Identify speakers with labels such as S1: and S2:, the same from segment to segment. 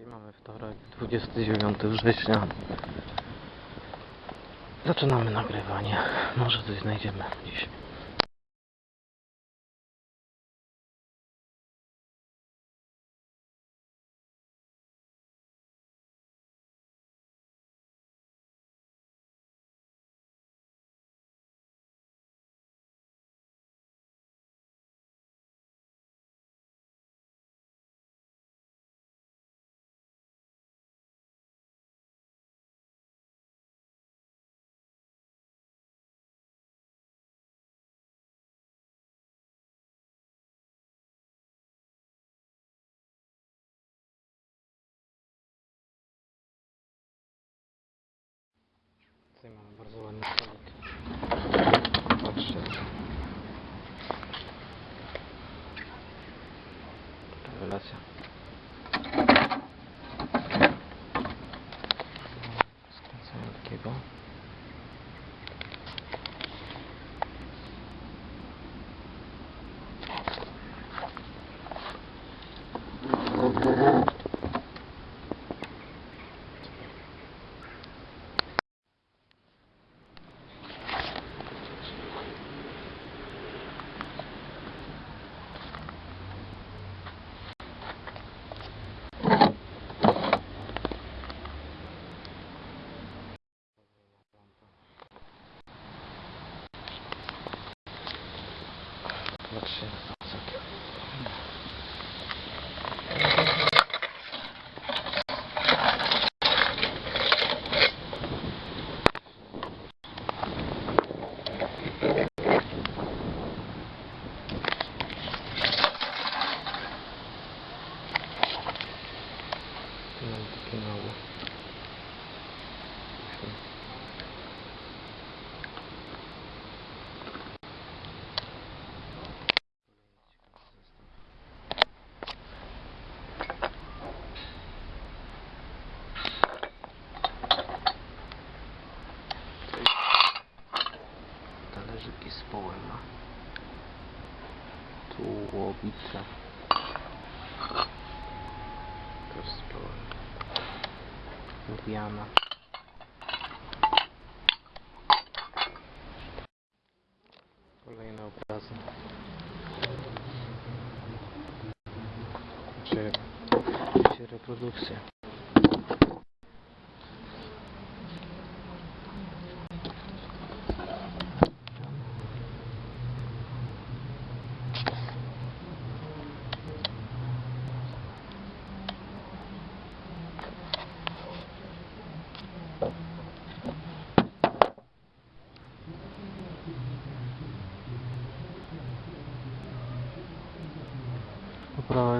S1: Dzisiaj mamy wtorek, 29 września. Zaczynamy nagrywanie. Może coś znajdziemy dziś. Tutaj mamy bardzo ładny stolik. Patrzcie. Rewelacja. Skręcamy takiego. Patrzcie. Bacana. Tu łowice. Też. Lubiana. Kolejne obrazy. Czy, czy.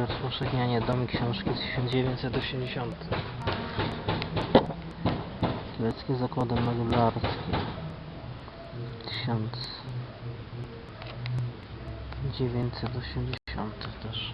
S1: Poprawa rozpowszechnianie domy książki z 1980. Tureckie zakłady modularski. 1980 też.